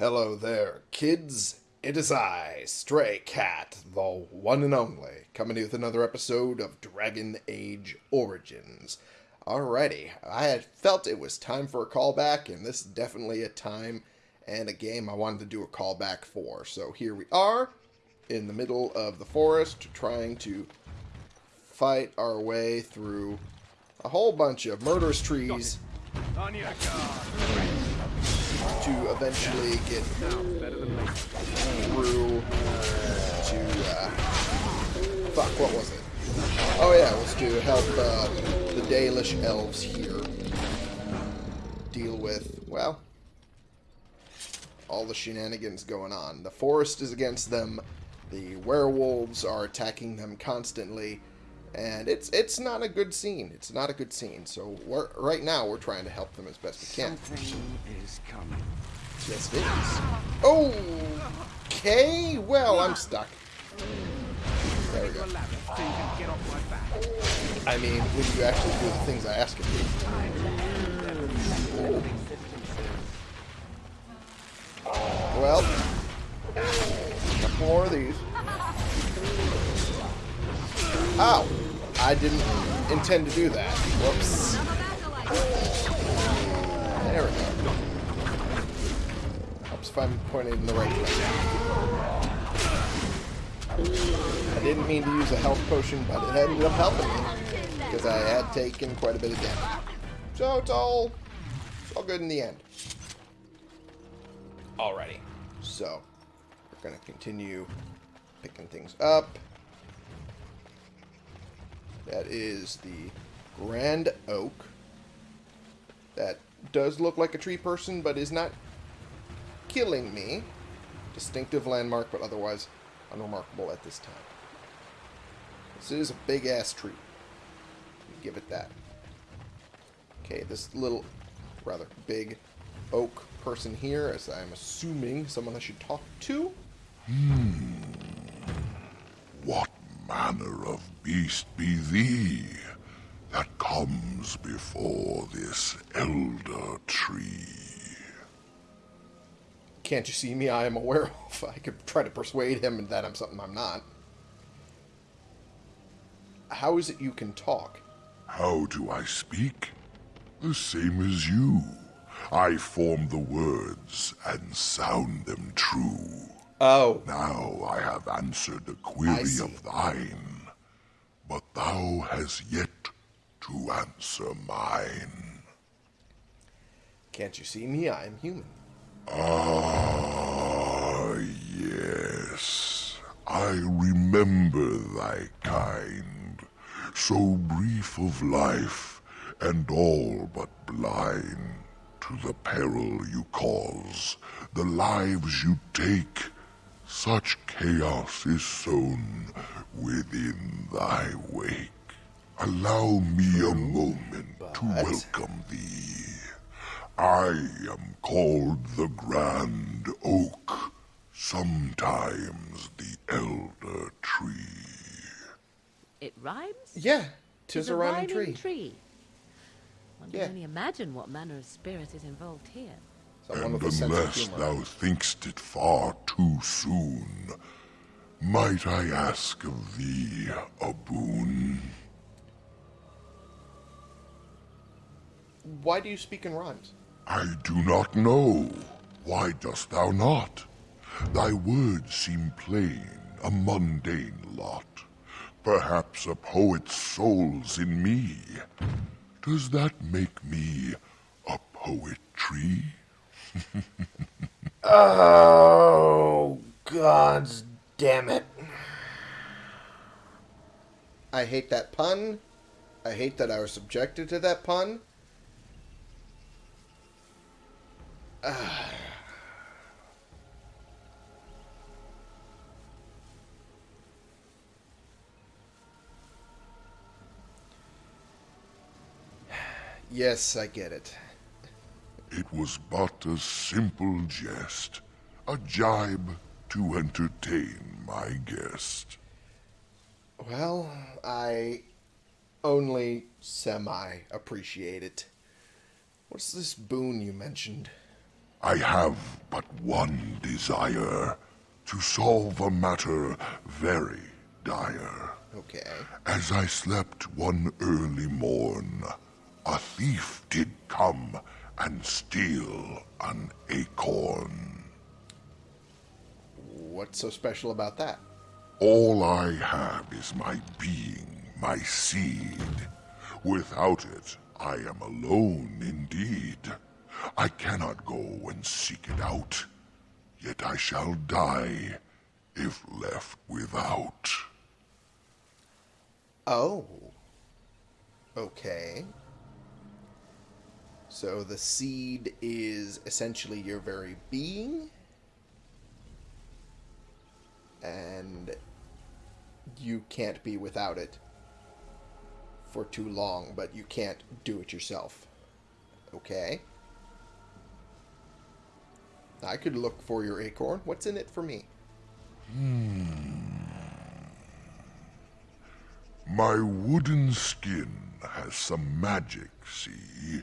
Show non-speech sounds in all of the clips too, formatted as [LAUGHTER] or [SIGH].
Hello there, kids. It is I, Stray Cat, the one and only, coming to you with another episode of Dragon Age Origins. Alrighty, I had felt it was time for a callback, and this is definitely a time and a game I wanted to do a callback for. So here we are, in the middle of the forest, trying to fight our way through a whole bunch of murderous trees. To eventually get through to uh, fuck what was it? Oh yeah was to help uh, the Dalish elves here deal with well all the shenanigans going on. The forest is against them. The werewolves are attacking them constantly and it's it's not a good scene it's not a good scene so we're, right now we're trying to help them as best we can Something is coming. Yes, it is. Oh, Okay, well, I'm stuck. There we go. ladder so you can get off my back. I mean, when you actually do the things I ask you. Well, more of these. Ow! I didn't intend to do that. Whoops. There we go. Helps if I'm pointed in the right direction. I didn't mean to use a health potion, but it ended up helping me because I had taken quite a bit of damage. So it's all it's all good in the end. Alrighty, so we're gonna continue picking things up. That is the Grand Oak. That does look like a tree person, but is not killing me. Distinctive landmark, but otherwise unremarkable at this time. This is a big ass tree. Give it that. Okay, this little, rather big oak person here, as I'm assuming someone I should talk to. Hmm. What manner of beast be thee that comes before this elder tree? Can't you see me? I am a werewolf. I could try to persuade him that I'm something I'm not. How is it you can talk? How do I speak? The same as you. I form the words and sound them true. Oh, Now I have answered a query of thine, but thou hast yet to answer mine. can't you see me? I am human. Ah, yes. I remember thy kind, so brief of life and all but blind to the peril you cause, the lives you take. Such chaos is sown within thy wake. Allow me a moment to welcome thee. I am called the Grand Oak, sometimes the Elder Tree. It rhymes? Yeah, tis It's a rhyming tree. tree. One can Yeah. only imagine what manner of spirit is involved here. And with a sense of unless thou thinkst it far too soon, might I ask of thee a boon? Why do you speak in rhymes? I do not know. Why dost thou not? Thy words seem plain, a mundane lot. Perhaps a poet's soul's in me. Does that make me a poetry? Oh, gods damn it. I hate that pun. I hate that I was subjected to that pun. [SIGHS] Yes, I get it. It was but a simple jest, a jibe to entertain my guest. Well, I only semi appreciate it. What's this boon you mentioned? I have but one desire to solve a matter very dire. Okay. As I slept one early morn, a thief and steal an acorn. What's so special about that? All I have is my being, my seed. Without it, I am alone indeed. I cannot go and seek it out, yet I shall die if left without. Oh. Okay. So the seed is essentially your very being? And you can't be without it for too long, but you can't do it yourself. Okay. I could look for your acorn. What's in it for me? Hmm. My wooden skin has some magic, see?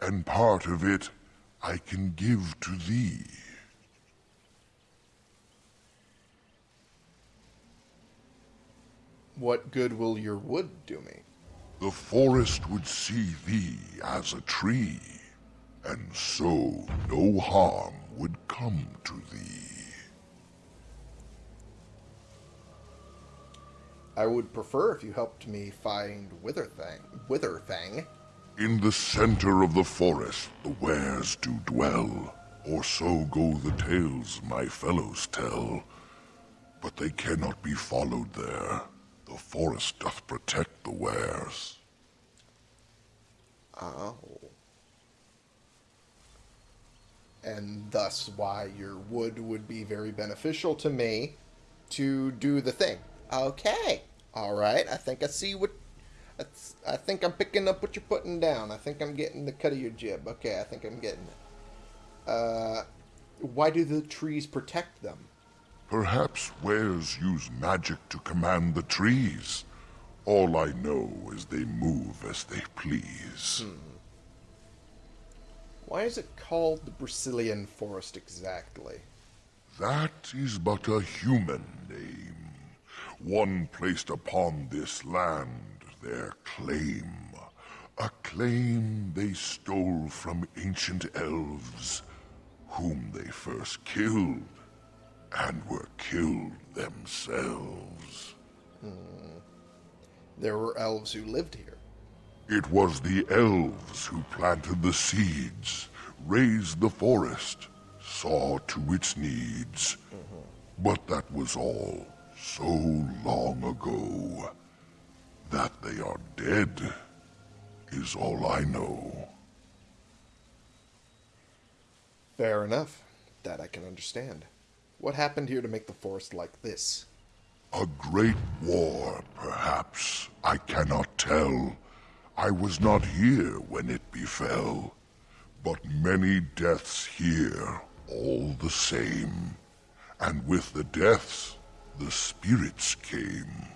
And part of it I can give to thee. What good will your wood do me? The forest would see thee as a tree, and so no harm would come to thee. I would prefer if you helped me find Witherfang. Witherfang. In the center of the forest the weres do dwell, or so go the tales my fellows tell. But they cannot be followed there. The forest doth protect the weres. Oh. And thus why your wood would be very beneficial to me to do the thing. Okay. All right. I think I see what. That's- I think I'm picking up what you're putting down. I think I'm getting the cut of your jib. Okay, I think I'm getting it. Uh, why do the trees protect them? Perhaps weres use magic to command the trees. All I know is they move as they please. Why is it called the Brecilian forest exactly? That is but a human name, one placed upon this land their claim. A claim they stole from ancient elves, whom they first killed, and were killed themselves. Hmm. There were elves who lived here. It was the elves who planted the seeds, raised the forest, saw to its needs. Mm-hmm. But that was all so long ago. That they are dead is all I know. Fair enough. That I can understand. What happened here to make the forest like this? A great war, perhaps. I cannot tell. I was not here when it befell. But many deaths here, all the same. And with the deaths, the spirits came.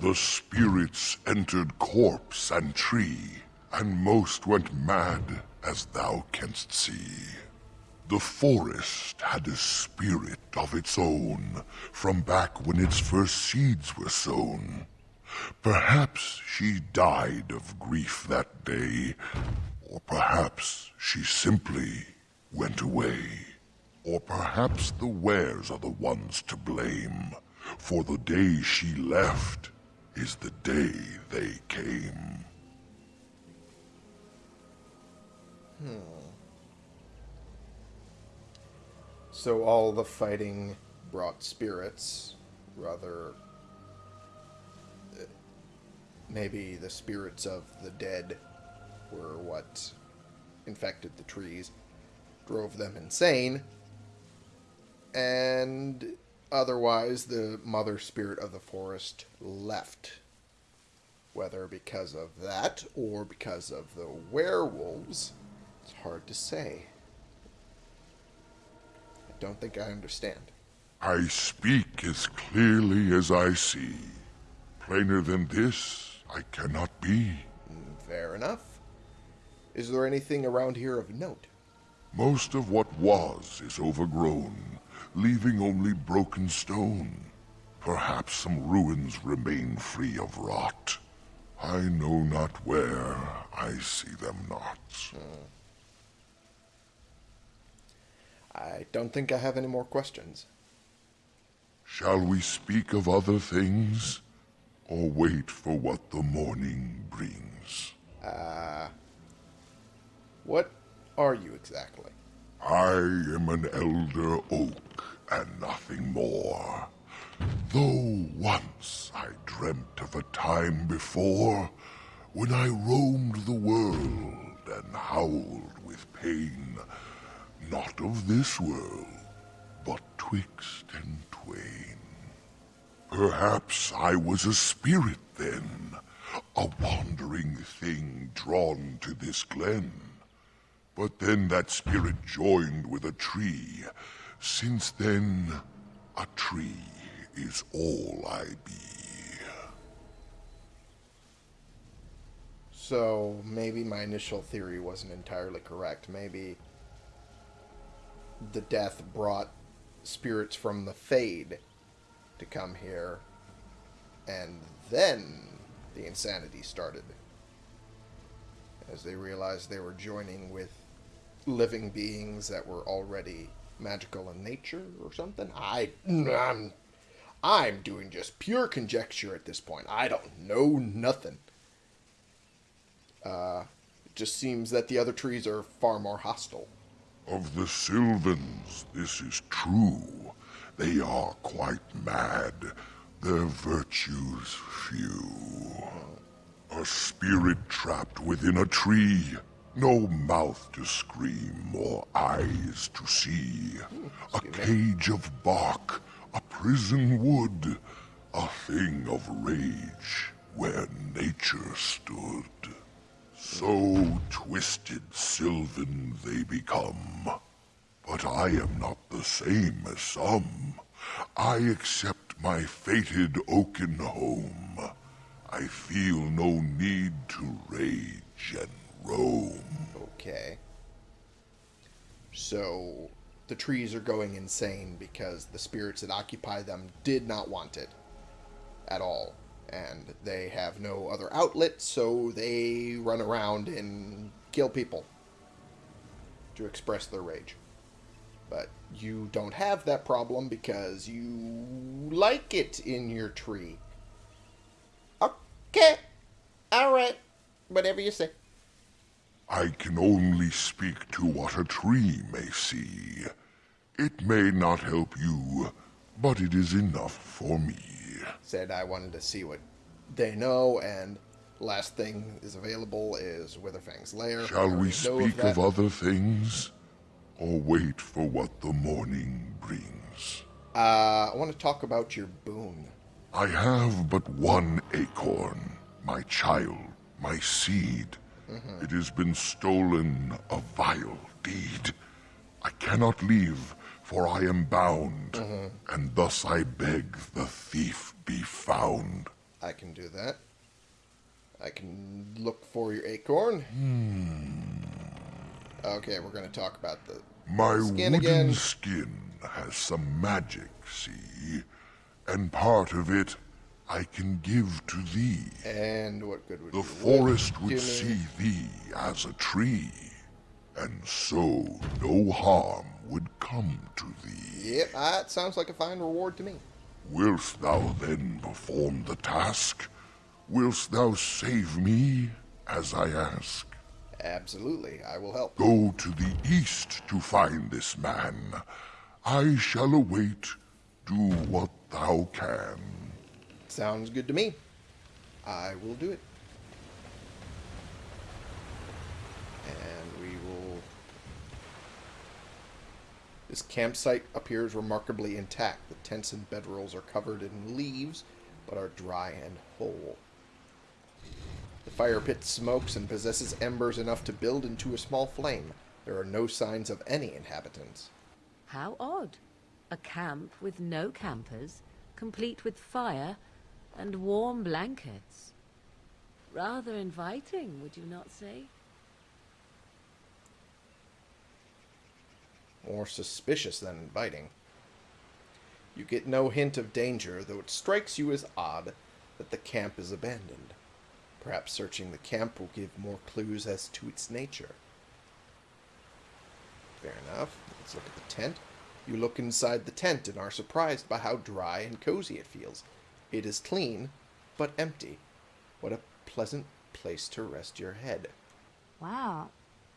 The spirits entered corpse and tree, and most went mad, as thou canst see. The forest had a spirit of its own from back when its first seeds were sown. Perhaps she died of grief that day, or perhaps she simply went away. Or perhaps the weres are the ones to blame, for the day she left is the day they came. Hmm. So all the fighting brought spirits, rather. Maybe the spirits of the dead were what infected the trees, drove them insane, and otherwise the mother spirit of the forest left. Whether because of that or because of the werewolves, it's hard to say. I don't think I understand. I speak as clearly as I see. Plainer than this, I cannot be. Mm, fair enough. Is there anything around here of note? Most of what was is overgrown, leaving only broken stone. Perhaps some ruins remain free of rot. I know not where, I see them not. Hmm. I don't think I have any more questions. Shall we speak of other things, or wait for what the morning brings? Ah. What are you exactly? I am an elder oak and nothing more. Though once I dreamt of a time before when I roamed the world and howled with pain, not of this world, but twixt and twain. Perhaps I was a spirit then, a wandering thing drawn to this glen. But then that spirit joined with a tree. Since then, a tree is all I be. So maybe my initial theory wasn't entirely correct. Maybe the death brought spirits from the Fade to come here, and then the insanity started. As they realized they were joining with living beings that were already magical in nature or something. I, I'm, I'm doing just pure conjecture at this point. I don't know nothing. Uh, It just seems that the other trees are far more hostile. Of the Sylvans, this is true. They are quite mad, their virtues few. A spirit trapped within a tree, no mouth to scream or eyes to see. A cage of bark, a prison wood, a thing of rage where nature stood. So twisted Sylvan they become. But I am not the same as some. I accept my fated oaken home. I feel no need to rage and roam. Okay. So the trees are going insane because the spirits that occupy them did not want it at all. And they have no other outlet, so they run around and kill people to express their rage. But you don't have that problem because you like it in your tree. Okay. Alright. Whatever you say. I can only speak to what a tree may see. It may not help you, but it is enough for me. said I wanted to see what they know, and last thing is available is Witherfang's lair. Shall we speak that. of other things, or wait for what the morning brings? Uh, I want to talk about your boon. I have but one acorn, my child, my seed. It has been stolen, a vile deed. I cannot leave, for I am bound, and thus I beg the thief be found. I can do that. I can look for your acorn. Okay, we're going to talk about the. My Skin wooden again. skin has some magic, see? And part of it I can give to thee. And what good would The forest would see thee as a tree, and so no harm would come to thee. Yep, ah, that sounds like a fine reward to me. Wilt thou then perform the task? Wilt thou save me as I ask? Absolutely, I will help. Go to the east to find this man. I shall await. Do what thou can. Sounds good to me. I will do it. And we will. This campsite appears remarkably intact. The tents and bedrolls are covered in leaves, but are dry and whole. The fire pit smokes and possesses embers enough to build into a small flame. There are no signs of any inhabitants. How odd. A camp with no campers, complete with fire and warm blankets. Rather inviting, would you not say? more suspicious than inviting. You get no hint of danger, though it strikes you as odd that the camp is abandoned. Perhaps searching the camp will give more clues as to its nature. Fair enough. Let's look at the tent. You look inside the tent and are surprised by how dry and cozy it feels. It is clean, but empty. What a pleasant place to rest your head. Wow,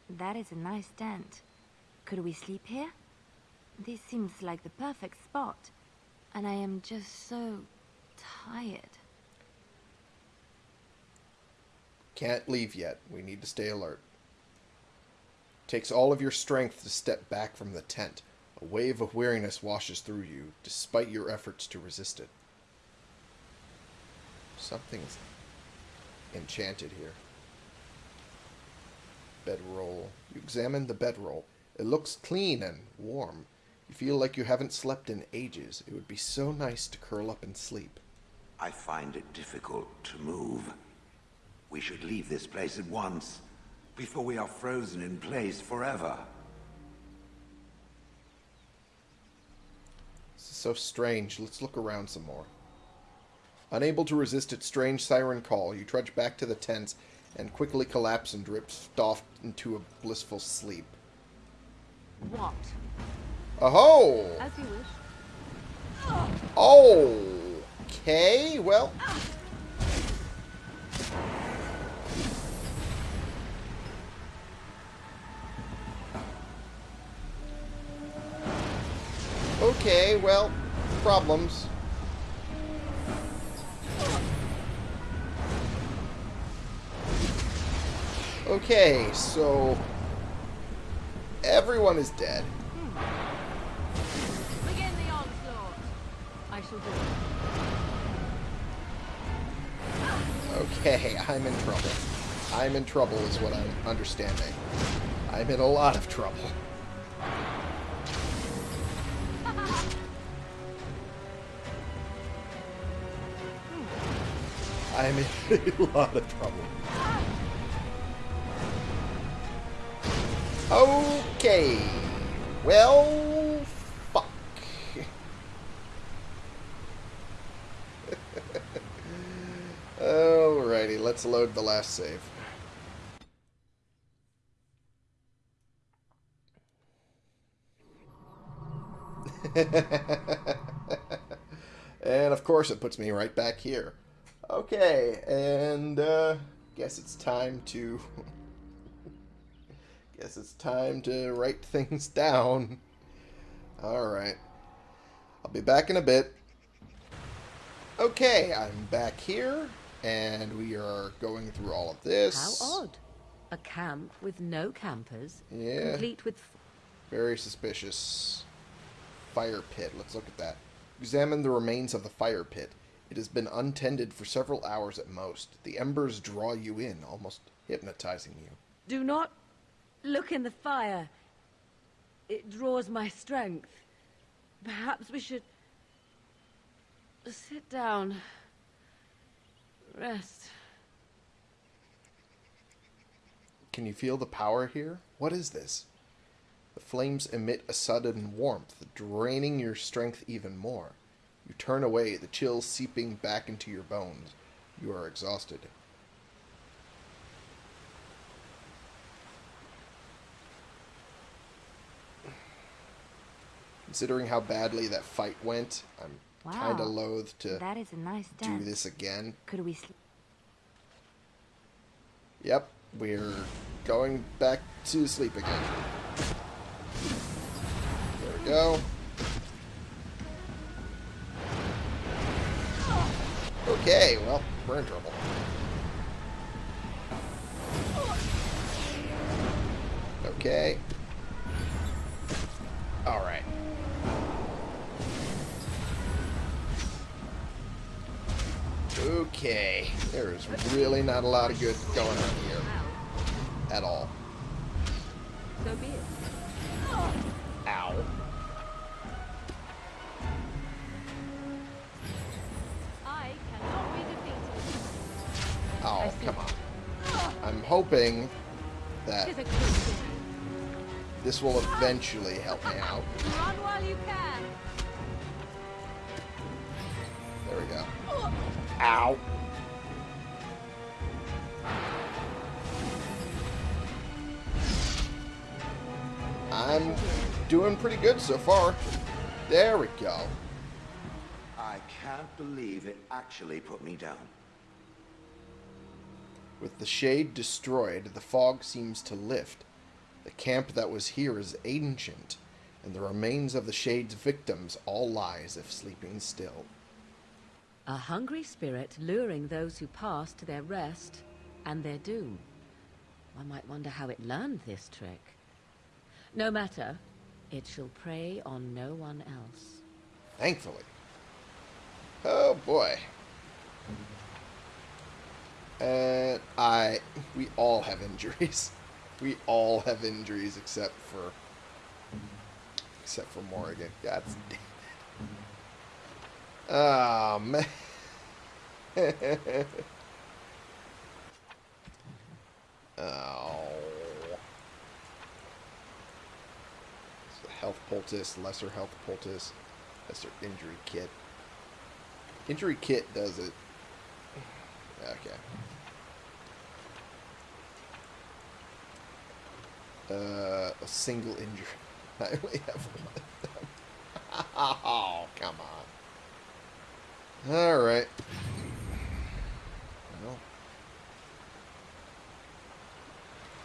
that is a nice tent. Could we sleep here? This seems like the perfect spot. And I am just so tired. Can't leave yet. We need to stay alert. Takes all of your strength to step back from the tent. A wave of weariness washes through you, despite your efforts to resist it. Something's enchanted here. Bedroll. You examine the bedroll. It looks clean and warm. You feel like you haven't slept in ages. It would be so nice to curl up and sleep. I find it difficult to move. We should leave this place at once, before we are frozen in place forever. This is so strange. Let's look around some more. Unable to resist its strange siren call, you trudge back to the tents and quickly collapse and drift off into a blissful sleep. What? Oh! As you wish. Oh! Okay, well. Okay, well, problems. Okay, so everyone is dead. Begin the onslaught. I shall do it. Okay, I'm in trouble. I'm in trouble is what I'm understanding. I'm in a lot of trouble. [LAUGHS] I'm in a lot of trouble. Okay. Well, fuck. [LAUGHS] Alrighty, let's load the last save. [LAUGHS] and of course it puts me right back here. Okay, and uh guess it's time to [LAUGHS] guess it's time to write [LAUGHS] things down. Alright. I'll be back in a bit. Okay, I'm back here, and we are going through all of this. How odd. A camp with no campers, Yeah. complete with Very suspicious. Fire pit. Let's look at that. Examine the remains of the fire pit. It has been untended for several hours at most. The embers draw you in, almost hypnotizing you. Do not look in the fire. It draws my strength. Perhaps we should sit down. Rest. Can you feel the power here? What is this? The flames emit a sudden warmth, draining your strength even more. You turn away, the chill seeping back into your bones. You are exhausted. Considering how badly that fight went, I'm kind of loath to That is a nice do this again. Could we? Yep, we're going back to sleep again. There we go. Okay, well, we're in trouble. Okay. Okay. There's really not a lot of good going on here. At all. So be it. Ow. I cannot be defeated. Oh, come on. I'm hoping that Tis a good thing. This will eventually help me out. Run while you can. Ow. I'm doing pretty good so far. There we go. I can't believe it actually put me down. With the shade destroyed, the fog seems to lift. The camp that was here is ancient, and the remains of the shade's victims all lie as if sleeping still. A hungry spirit luring those who pass to their rest and their doom. One might wonder how it learned this trick. No matter, it shall prey on no one else. Thankfully. Oh boy. And I, we all have injuries. [LAUGHS] We all have injuries except for, except for Morrigan. God [LAUGHS] damn. [LAUGHS] Oh man. oh. So health poultice, lesser health poultice, lesser injury kit. Injury kit does it. Okay. Uh, a single injury. [LAUGHS] I only have one. [LAUGHS] oh, come on. All right. Well,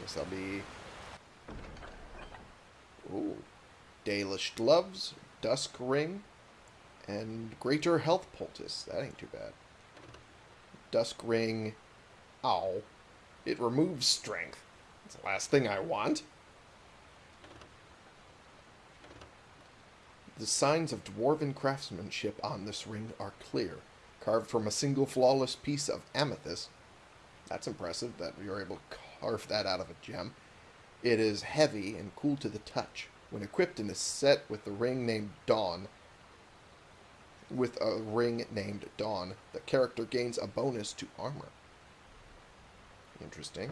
guess I'll be. Ooh, Dalish gloves, dusk ring, and greater health poultice. That ain't too bad. Dusk ring. Ow. It removes strength. That's the last thing I want. The signs of dwarven craftsmanship on this ring are clear, carved from a single flawless piece of amethyst. That's impressive that you're able to carve that out of a gem. It is heavy and cool to the touch. When equipped and is set with the ring named Dawn, with a ring named Dawn, the character gains a bonus to armor. Interesting.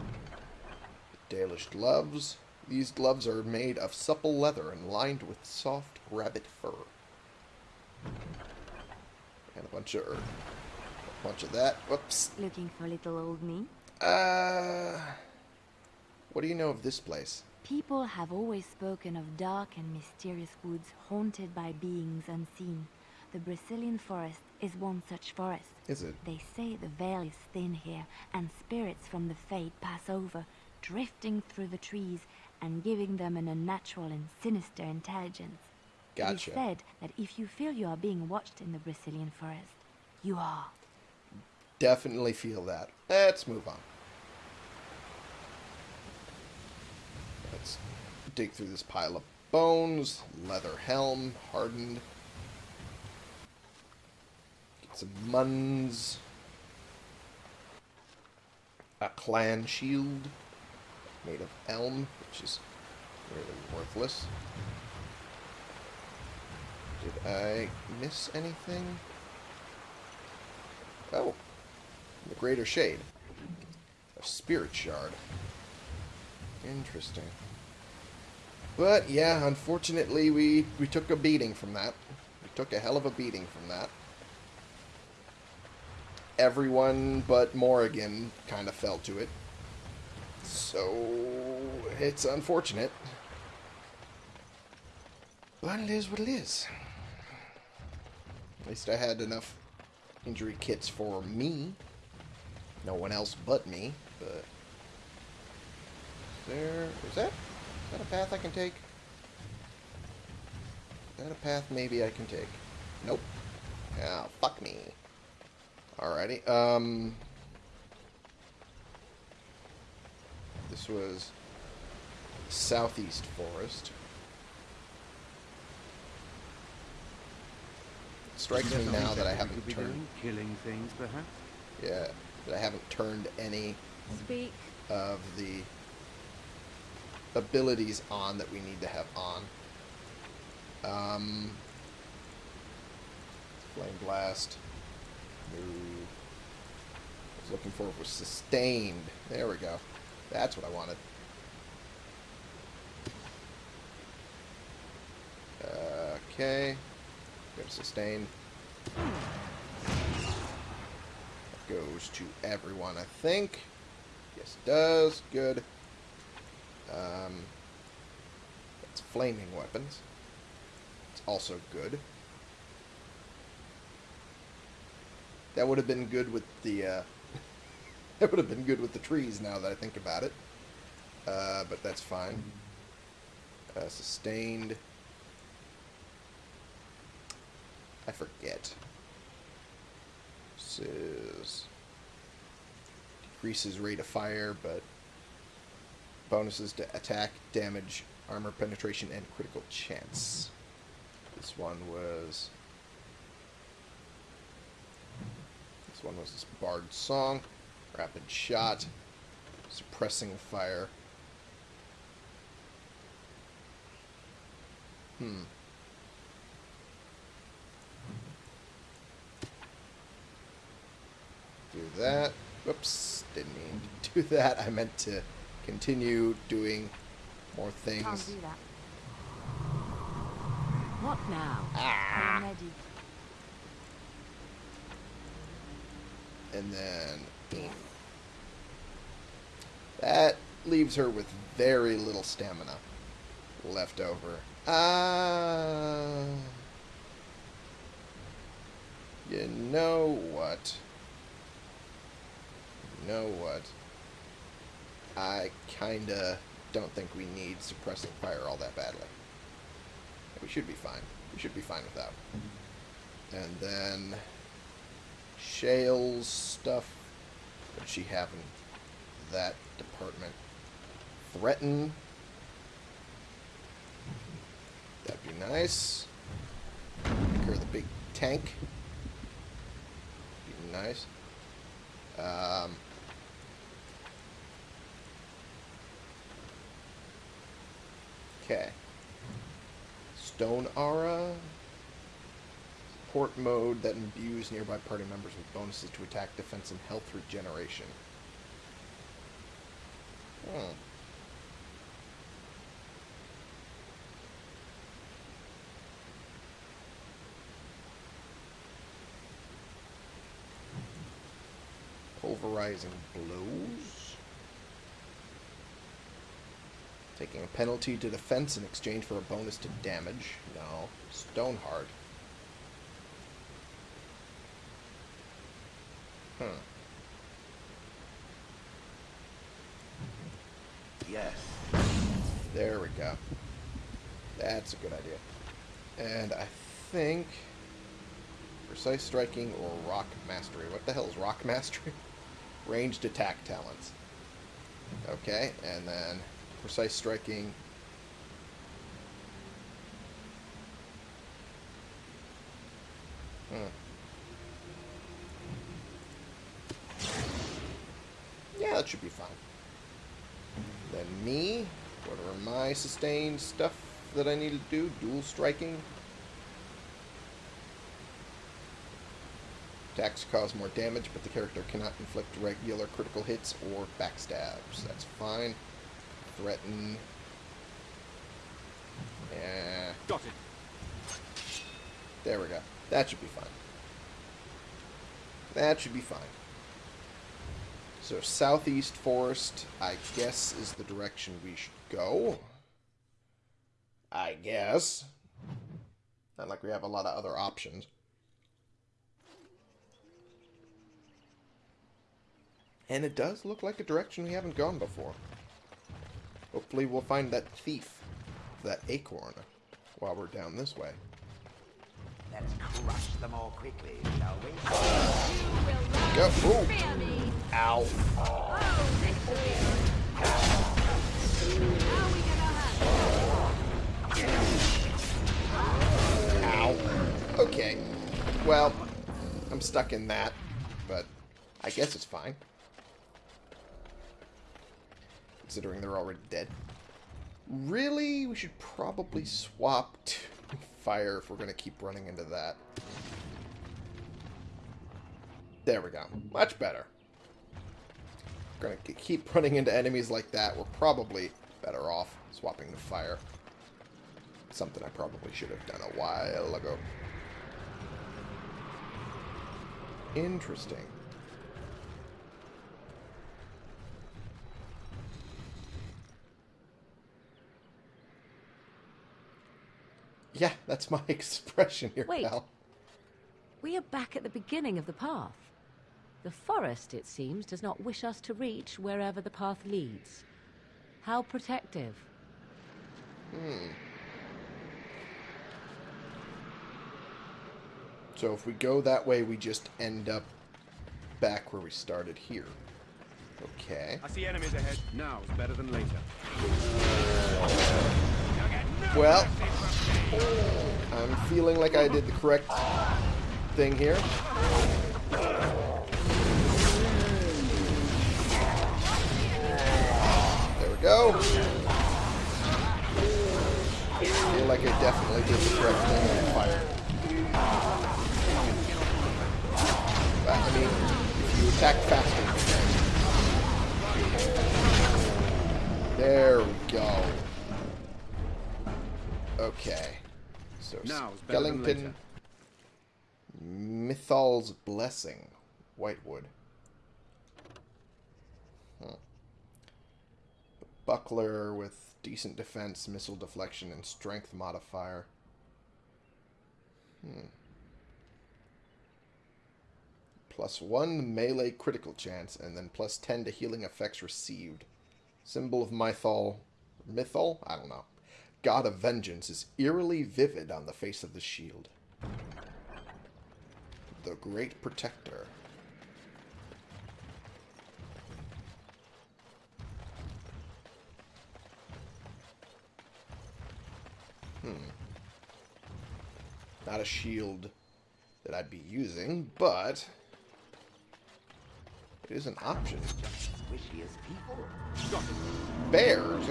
Dalish gloves. These gloves are made of supple leather and lined with soft rabbit fur. And a bunch of earth. A bunch of that. Whoops. Looking for little old me? Uh, what do you know of this place? People have always spoken of dark and mysterious woods haunted by beings unseen. The Brecilian forest is one such forest. Is it? They say the veil is thin here, and spirits from the fade pass over, drifting through the trees and giving them an unnatural and sinister intelligence. It Gotcha. is said that if you feel you are being watched in the Brecilian forest, you are. Definitely feel that. Let's move on. Let's dig through this pile of bones. Leather helm, hardened. Get some muns. A clan shield made of elm, which is really worthless. Did I miss anything? Oh, the Greater Shade. A Spirit Shard. Interesting. But, yeah, unfortunately, we, we took a beating from that. We took a hell of a beating from that. Everyone but Morrigan kind of fell to it. So, it's unfortunate. But it is what it is. At least I had enough injury kits for me. No one else but me, but... Is there... Is that... Is that a path I can take? Is that a path maybe I can take? Nope. Yeah, fuck me. Alrighty, um... This was Southeast Forest. Strikes me now that I haven't turned... doing? Killing things, perhaps? Yeah, that I haven't turned any Speak. of the abilities on that we need to have on. Um, flame blast. No. I was looking for was sustained. There we go. That's what I wanted. Uh, okay. Go to sustain. That goes to everyone, I think. Yes, it does. Good. Um, that's flaming weapons. It's also good. That would have been good with the, uh, [LAUGHS] that would have been good with the trees now that I think about it. Uh, but that's fine. Uh, sustained. I forget. Is decreases rate of fire, but bonuses to attack, damage, armor penetration, and critical chance. This one was. This one was this bard song, rapid shot, suppressing fire. Hmm. Do that. Whoops, didn't mean to do [LAUGHS] that. I meant to continue doing more Can't things. do that. What now? I am ready. And then that leaves her with very little stamina left over. Uh, you know what? Know what? I kinda don't think we need suppressing fire all that badly. We should be fine. We should be fine without. And then Shale's stuff. What she have in that department? Threaten. That'd be nice. Make her the big tank. Be nice. Um, okay. Stone Aura. Support mode that imbues nearby party members with bonuses to attack, defense, and health regeneration. Hmm. Pulverizing blows. Taking a penalty to defense in exchange for a bonus to damage. No. Stoneheart. Hmm. Yes. There we go. That's a good idea. And I think precise striking or rock mastery. What the hell is rock [LAUGHS] mastery? Ranged attack talents. Okay, and then precise striking. Hmm. Yeah, that should be fine. Then me. What are my sustained stuff that I need to do? Dual striking. Attacks cause more damage, but the character cannot inflict regular critical hits or backstabs. That's fine. Threaten. Yeah. Got it. There we go. That should be fine. That should be fine. So southeast forest, I guess, is the direction we should go. I guess. Not like we have a lot of other options. And it does look like a direction we haven't gone before. Hopefully we'll find that thief, that acorn, while we're down this way. Let's crush them all quickly, shall we? Go. Ooh. Ow. Oh, victory. How we gonna hunt? Ow. Okay. Well, I'm stuck in that, but I guess it's fine. Considering they're already dead. Really? We should probably swap to [LAUGHS] fire if we're going to keep running into that. There we go. Much better. We're going to keep running into enemies like that. We're probably better off swapping to fire. something I probably should have done a while ago. Interesting. Yeah, that's my [LAUGHS] expression here, Wait. pal. We are back at the beginning of the path. The forest, it seems, does not wish us to reach wherever the path leads. How protective. Hmm. So if we go that way, we just end up back where we started here. Okay. I see enemies ahead. Now is better than later. Well, I'm feeling like I did the correct thing here. There we go. feel like I definitely did the correct thing fired. But, I mean, if you attack faster, there we go. Okay. So Now Skellington. Mythal's Blessing. Whitewood. Huh. Buckler with decent defense, missile deflection, and strength modifier. Hmm. Plus one melee critical chance, and then plus ten to healing effects received. Symbol of Mythal. Mythal? I don't know. God of Vengeance is eerily vivid on the face of the shield. The Great Protector. Hmm. Not a shield that I'd be using, but it is an option. Bears.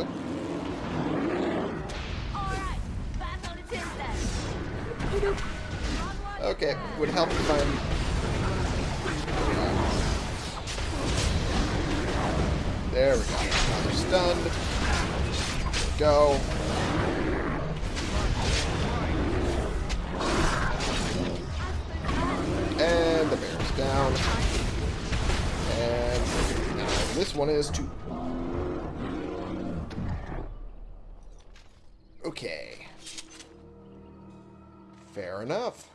Alright, back on the tip then. Okay, would help if I'm. There we go. Now they're stunned. Go. And the bear's down. And this one is two. Okay. Fair enough.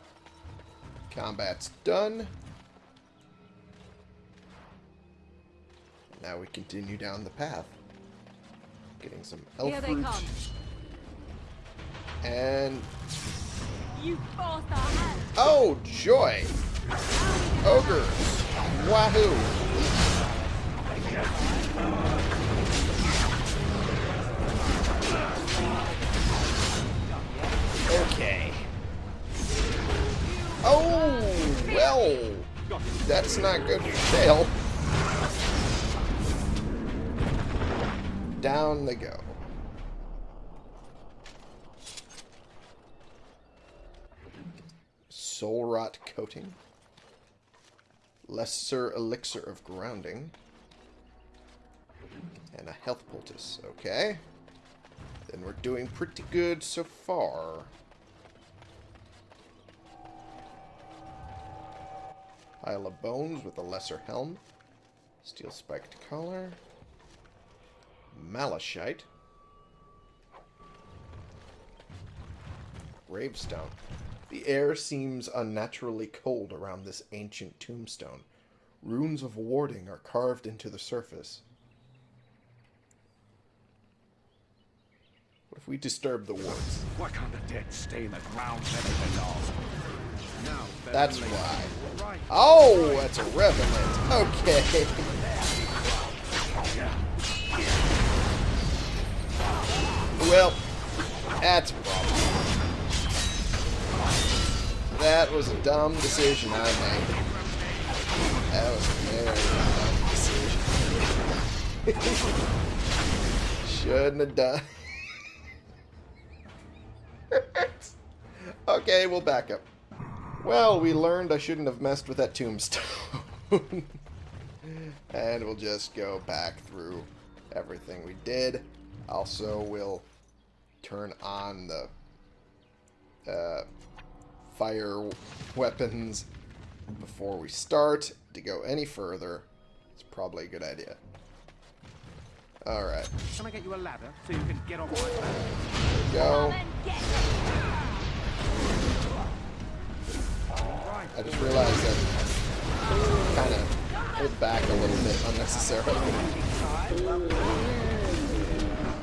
Combat's done. Now we continue down the path. Getting some elf Here they come. And You forced our hand. oh joy! Ogres! Wahoo! Oh well, that's not good for. Down they go. Soul Rot Coating. Lesser Elixir of Grounding. And a Health Poultice. Okay. Then we're doing pretty good so far. Pile of Bones with a Lesser Helm. Steel Spiked Collar. Malachite. Gravestone. The air seems unnaturally cold around this ancient tombstone. Runes of warding are carved into the surface. What if we disturb the wards? Why can't the dead stay in the ground better than belong? That's why. Oh, that's a revenant. Okay. Well, that's a problem. That was a dumb decision I made. That was a very dumb decision. [LAUGHS] Shouldn't have done. [LAUGHS] okay, we'll back up. Well, we learned I shouldn't have messed with that tombstone. [LAUGHS] and we'll just go back through everything we did. Also, we'll turn on the uh, fire weapons before we start. To go any further, it's probably a good idea. Alright, Can I get you a ladder so you can get on my back? go. Then get I just realized that kind of pulled back a little bit unnecessarily.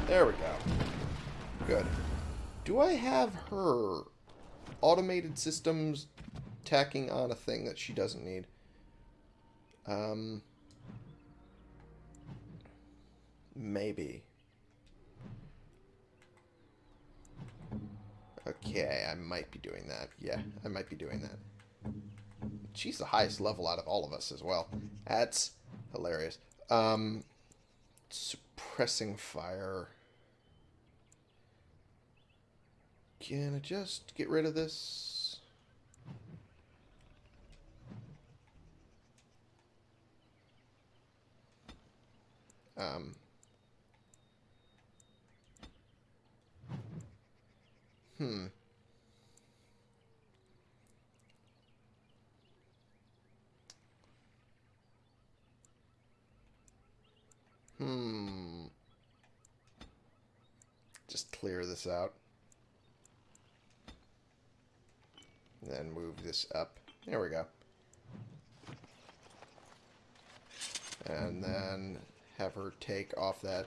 There we go. Good. Do I have her automated systems tacking on a thing that she doesn't need? Um, maybe. Okay, I might be doing that. Yeah, I might be doing that. She's the highest level out of all of us as well. That's hilarious. Um, suppressing fire. Can I just get rid of this? Um. Hmm. Just clear this out. Then move this up. There we go. And then have her take off that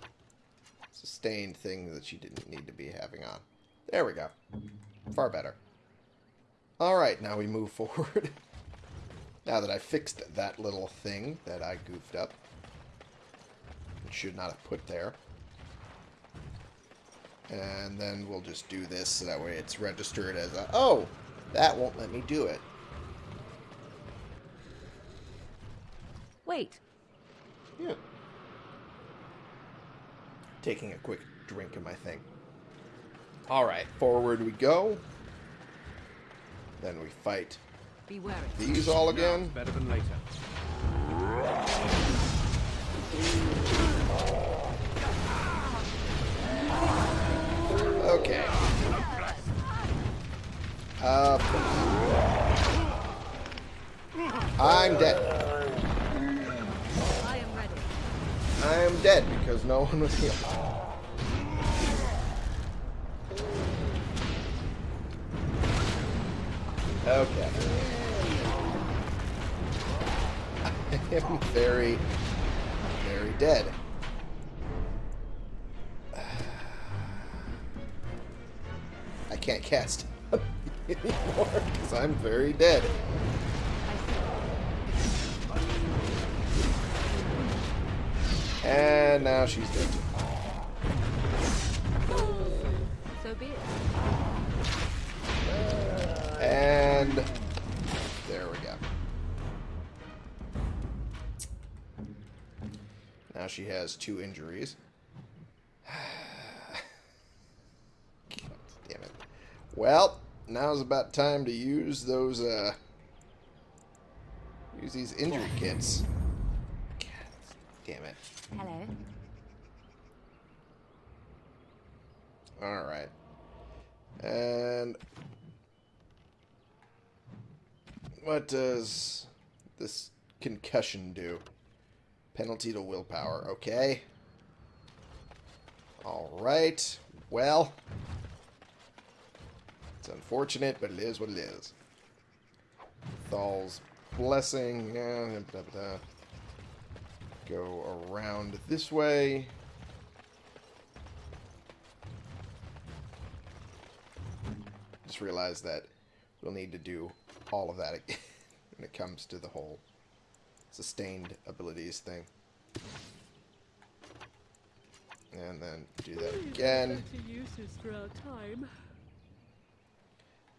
sustained thing that she didn't need to be having on. There we go. Far better. Alright, now we move forward. [LAUGHS] now that I fixed that little thing that I goofed up. Should not have put there. And then we'll just do this so that way it's registered as a... Oh! That won't let me do it. Wait, Yeah. Taking a quick drink of my thing. Alright, forward we go. Then we fight be wary. these all again. Better than later. Uh, I'm dead. I am ready. I am dead because no one was here. Okay. [LAUGHS] I am very, very dead. [SIGHS] I can't cast anymore because I'm very dead. And now she's dead. So be it. And there we go. Now she has two injuries. [SIGHS] Damn it. Well, now's about time to use those, uh, use these injury kits. God damn it. Hello. Alright. And what does this concussion do? Penalty to willpower, okay. Alright. Well. It's unfortunate, but it is what it is. Thal's blessing. Yeah, blah, blah. Go around this way. Just realized that we'll need to do all of that again [LAUGHS] when it comes to the whole sustained abilities thing. And then do that again.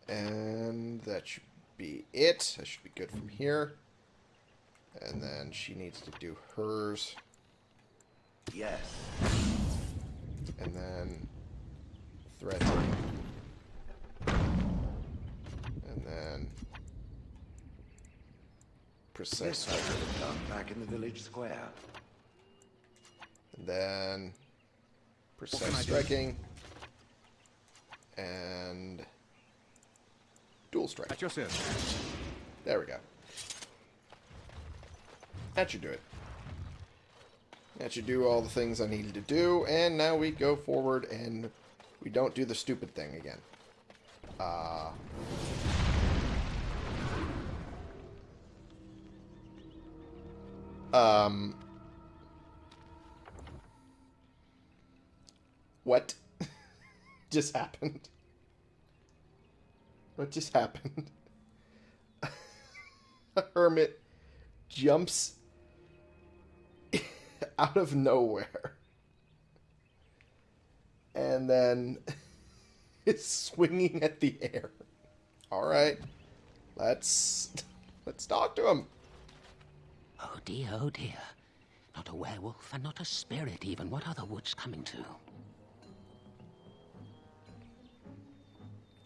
And that should be it. That should be good from here. And then she needs to do hers. Yes. And then threatening. And then precise This I could have done back in the village square. And then precise striking. And Dual strike. At your service. There we go. That should do it. That should do all the things I needed to do, and now we go forward and we don't do the stupid thing again. Uh... Um... What [LAUGHS] just happened? What just happened? [LAUGHS] A hermit jumps [LAUGHS] out of nowhere and then [LAUGHS] is swinging at the air. All right, let's let's talk to him. Oh dear, oh dear. Not a werewolf and not a spirit even. What are the woods coming to?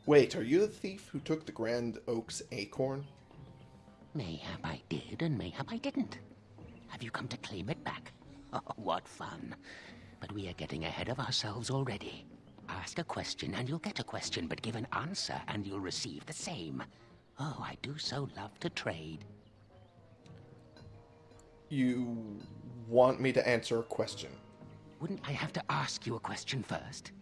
Wait, are you the thief who took the Grand Oak's acorn? Mayhap I did, and mayhap I didn't. Have you come to claim it back? [LAUGHS] Oh, what fun. But we are getting ahead of ourselves already. Ask a question and you'll get a question, but give an answer and you'll receive the same. Oh, I do so love to trade. You want me to answer a question? Wouldn't I have to ask you a question first?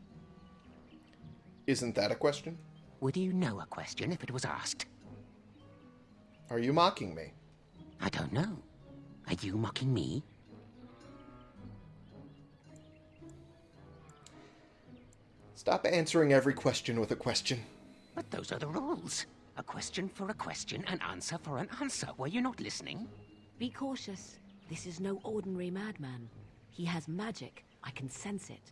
Isn't that a question? Would you know a question if it was asked? Are you mocking me? I don't know. Are you mocking me? Stop answering every question with a question. But those are the rules. A question for a question, an answer for an answer. Were you not listening? Be cautious. This is no ordinary madman. He has magic. I can sense it.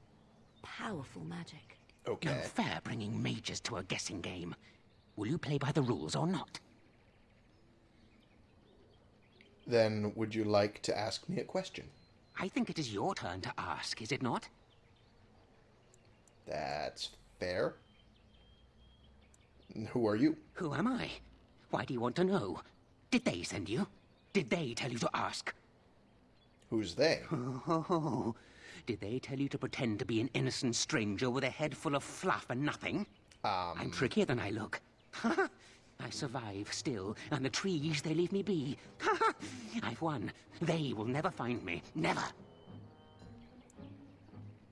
Powerful magic. Okay. No fair bringing mages to a guessing game. Will you play by the rules or not? Then would you like to ask me a question? I think it is your turn to ask, is it not? That's fair. Who are you? Who am I? Why do you want to know? Did they send you? Did they tell you to ask? Who's they? [LAUGHS] Oh, did they tell you to pretend to be an innocent stranger with a head full of fluff and nothing? Um, I'm trickier than I look. [LAUGHS] I survive still, and the trees, they leave me be. [LAUGHS] I've won. They will never find me. Never.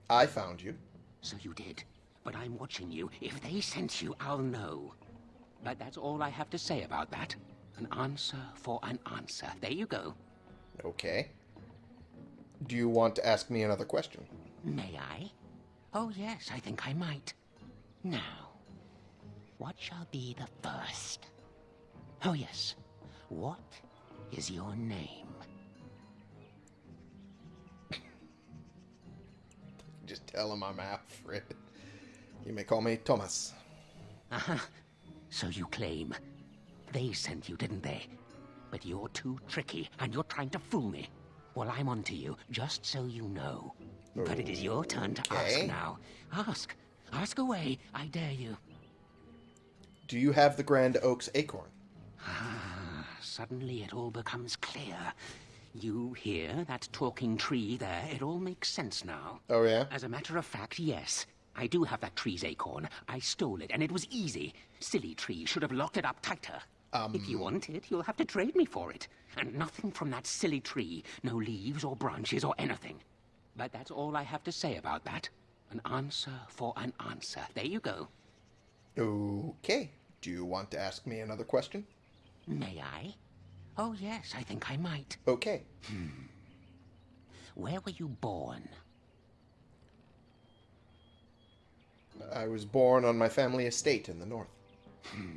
I found you. So you did. But I'm watching you. If they sent you, I'll know. But that's all I have to say about that. An answer for an answer. There you go. Okay. Do you want to ask me another question? May I? Oh, yes, I think I might. Now, what shall be the first? Oh, yes. What is your name? [COUGHS] Just tell him I'm Alfred. You may call me Thomas. Uh-huh. So you claim. They sent you, didn't they? But you're too tricky, and you're trying to fool me. Well, I'm on to you, just so you know. But it is your turn to Okay. ask now. Ask. Ask away, I dare you. Do you have the Grand Oak's acorn? Ah, Suddenly it all becomes clear. You hear that talking tree there? It all makes sense now. Oh, yeah? As a matter of fact, yes. I do have that tree's acorn. I stole it, and it was easy. Silly tree should have locked it up tighter. Um, if you want it, you'll have to trade me for it. And nothing from that silly tree. No leaves or branches or anything. But that's all I have to say about that. An answer for an answer. There you go. Okay. Do you want to ask me another question? May I? Oh, yes, I think I might. Okay. Hmm. Where were you born? I was born on my family estate in the north. Hmm.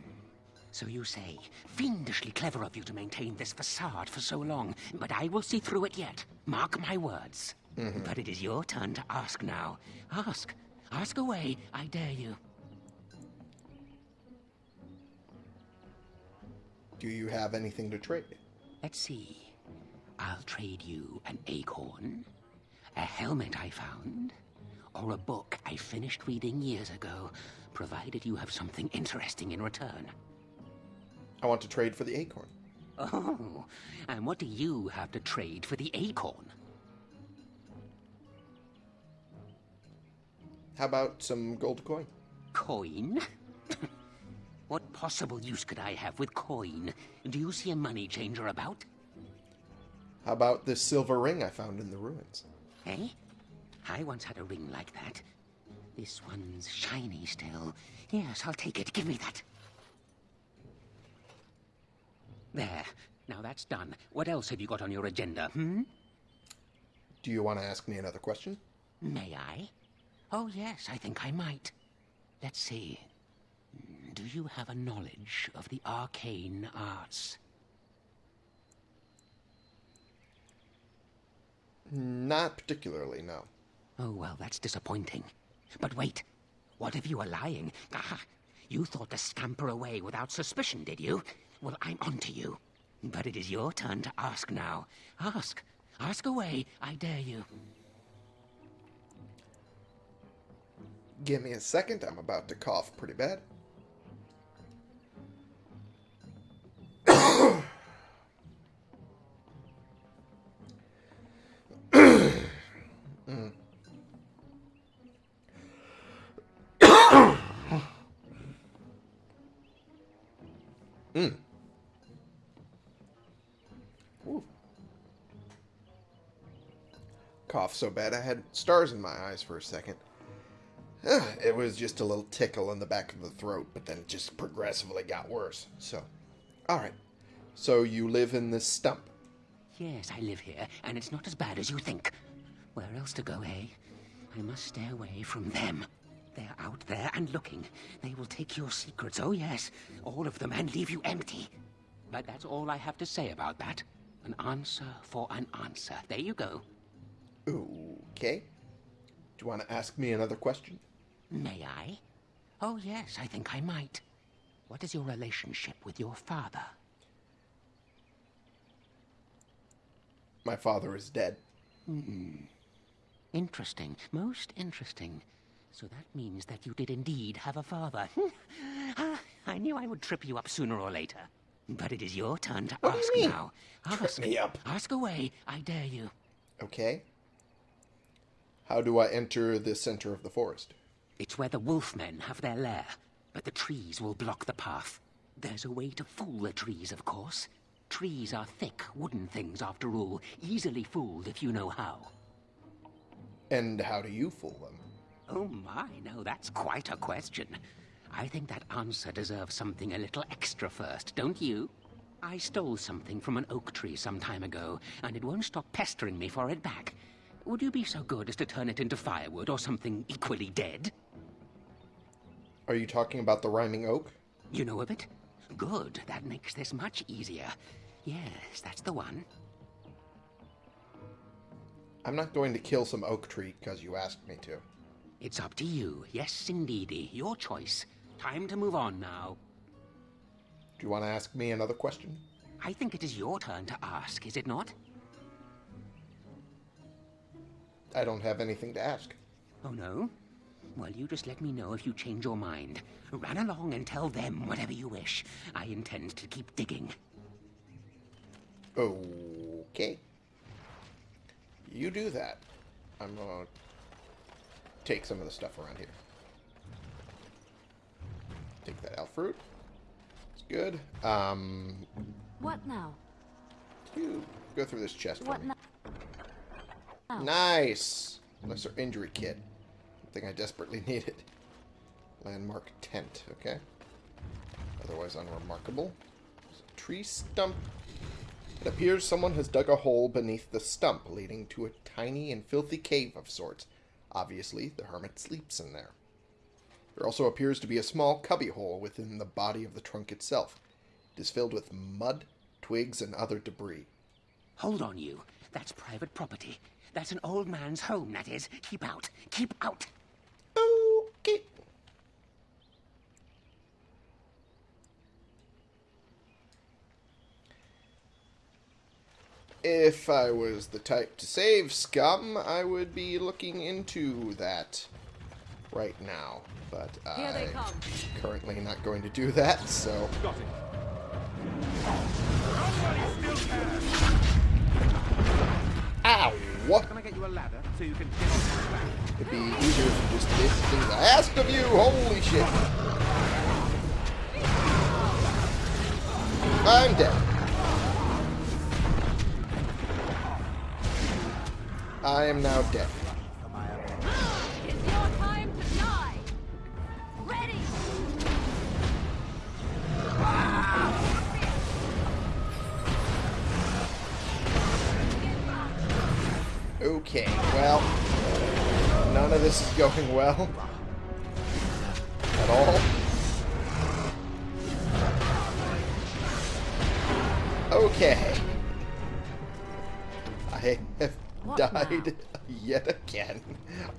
So you say. Fiendishly clever of you to maintain this facade for so long, but I will see through it yet. Mark my words. Mm-hmm. But it is your turn to ask now. Ask. Ask away, I dare you. Do you have anything to trade? Let's see. I'll trade you an acorn, a helmet I found, or a book I finished reading years ago, provided you have something interesting in return. I want to trade for the acorn. Oh, and what do you have to trade for the acorn? How about some gold coin? Coin? [LAUGHS] what possible use could I have with coin? Do you see a money changer about? How about this silver ring I found in the ruins? Eh? I once had a ring like that. This one's shiny still. Yes, I'll take it. Give me that. There. Now that's done. What else have you got on your agenda, hmm? Do you want to ask me another question? May I? Oh, yes, I think I might. Let's see. Do you have a knowledge of the arcane arts? Not particularly, no. Oh, well, that's disappointing. But wait, what if you were lying? Aha! You thought to scamper away without suspicion, did you? Well, I'm on to you. But it is your turn to ask now. Ask. Ask away, I dare you. Give me a second, I'm about to cough pretty bad. [COUGHS] [COUGHS] mm. Cough so bad I had stars in my eyes for a second. It was just a little tickle in the back of the throat, but then it just progressively got worse. So, alright. So you live in this stump? Yes, I live here, and it's not as bad as you think. Where else to go, eh? I must stay away from them. They're out there and looking. They will take your secrets, oh yes, all of them, and leave you empty. But that's all I have to say about that. An answer for an answer. There you go. Okay. Do you want to ask me another question? May I? Oh, yes, I think I might. What is your relationship with your father? My father is dead. Mm Interesting. Most interesting. So that means that you did indeed have a father. [LAUGHS] ah, I knew I would trip you up sooner or later. But it is your turn to what ask now. Ask. Trip me up. Ask away. I dare you. Okay. How do I enter the center of the forest? It's where the wolfmen have their lair, but the trees will block the path. There's a way to fool the trees, of course. Trees are thick, wooden things, after all. Easily fooled if you know how. And how do you fool them? Oh my, no, that's quite a question. I think that answer deserves something a little extra first, don't you? I stole something from an oak tree some time ago, and it won't stop pestering me for it back. Would you be so good as to turn it into firewood or something equally dead? Are you talking about the rhyming oak? You know of it? Good. That makes this much easier. Yes, that's the one. I'm not going to kill some oak tree because you asked me to. It's up to you. Yes, indeedy. Your choice. Time to move on now. Do you want to ask me another question? I think it is your turn to ask, is it not? I don't have anything to ask. Oh, no? Well, you just let me know if you change your mind. Run along and tell them whatever you wish. I intend to keep digging. Okay. You do that. I'm gonna take some of the stuff around here. Take that elf fruit. It's good. Um. What now? You go through this chest. What now? Nice! Lesser injury kit. Something I desperately [LAUGHS] needed. Landmark tent, okay. Otherwise unremarkable. Tree stump. It appears someone has dug a hole beneath the stump, leading to a tiny and filthy cave of sorts. Obviously, the hermit sleeps in there. There also appears to be a small cubbyhole within the body of the trunk itself. It is filled with mud, twigs, and other debris. Hold on, you. That's private property. That's an old man's home, that is. Keep out. Keep out. Okay. If I was the type to save scum, I would be looking into that right now. But I'm currently not going to do that, so... Got it. What? Can I get you a ladder so you can get It'd be easier if you just did things I asked of you. Holy shit. I'm dead. I am now dead. Going well. At all. Okay. I have What died now? yet again.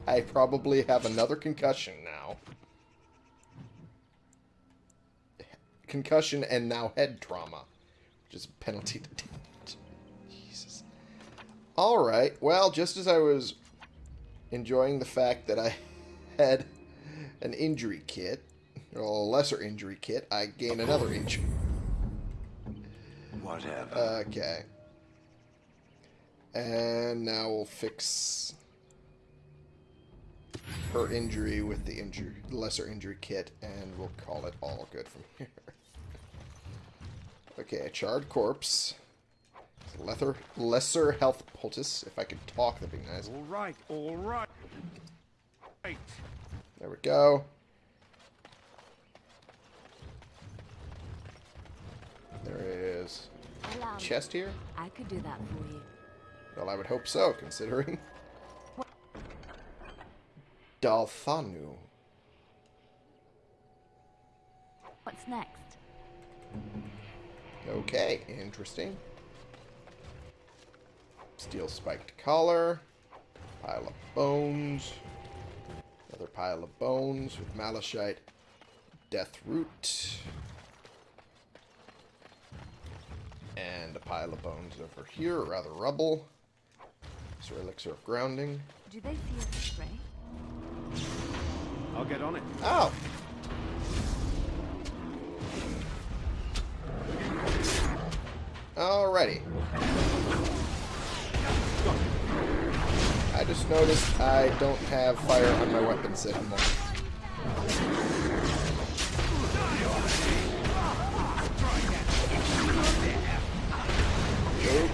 I probably have another concussion now. Concussion and now head trauma, which is a penalty to damage. Jesus. Alright, well, just as I was enjoying the fact that I had an injury kit, or a lesser injury kit, I gain another injury. Whatever. Okay. And now we'll fix her injury with the injury, lesser injury kit, and we'll call it all good from [LAUGHS] here. Okay, a charred corpse. Lesser, lesser health poultice. If I could talk, that'd be nice. All right, all right. Right. There we go. There is Allow chest here. I could do that for you. Well, I would hope so, considering. [LAUGHS] Dalthanu. What's next? Okay, interesting. Steel spiked collar. Pile of bones. Another pile of bones with malachite. Death root. And a pile of bones over here, or rather rubble. So elixir of grounding. Do they see us astray? I'll get on it. Oh! Alrighty. Just noticed I don't have fire on my weapons anymore.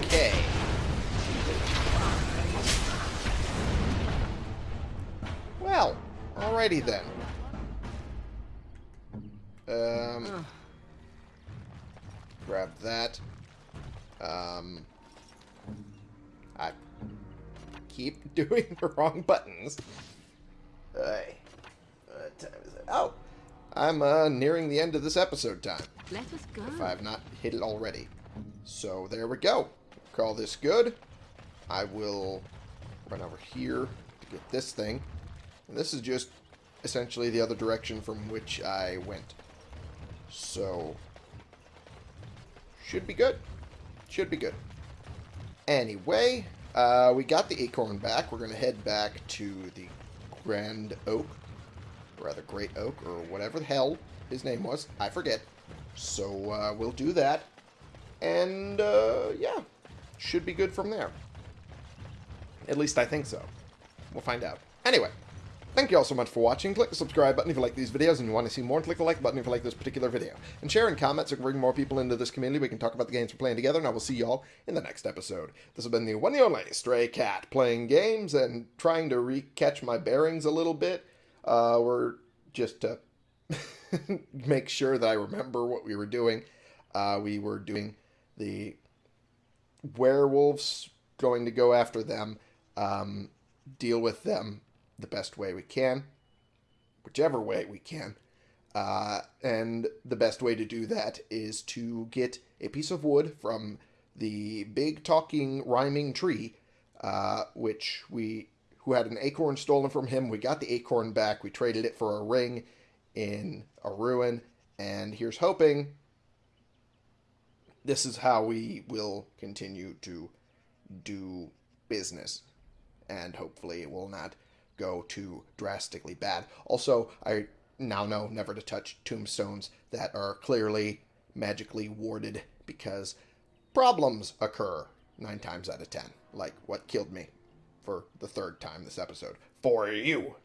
Okay. Well, alrighty then. Um, grab that. Um, I keep [LAUGHS] doing the wrong buttons. Hey, what time is it? Oh, I'm uh, nearing the end of this episode time Let us go. if I have not hit it already. So there we go. Call this good. I will run over here to get this thing. And this is just essentially the other direction from which I went. So, should be good. Should be good. Anyway, uh, we got the acorn back. We're going to head back to the Grand Oak, or rather Great Oak, or whatever the hell his name was. I forget. So uh, we'll do that. And uh, yeah, should be good from there. At least I think so. We'll find out. Anyway, thank you all so much for watching. Click the subscribe button if you like these videos and you want to see more. Click the like button if you like this particular video. And share and comment so we can bring more people into this community. We can talk about the games we're playing together. And I will see you all in the next episode. This has been the one and only Stray Cat playing games and trying to re-catch my bearings a little bit. Uh, we're just to [LAUGHS] make sure that I remember what we were doing. Uh, we were doing the werewolves, going to go after them, um, deal with them the best way we can, whichever way we can. Uh, and the best way to do that is to get a piece of wood from the big talking rhyming tree, uh, which we who had an acorn stolen from him. We got the acorn back. We traded it for a ring in a ruin, and here's hoping this is how we will continue to do business. And hopefully it will not go too drastically bad. Also, I now know never to touch tombstones that are clearly magically warded because problems occur nine times out of ten. Like what killed me for the third time this episode. For you.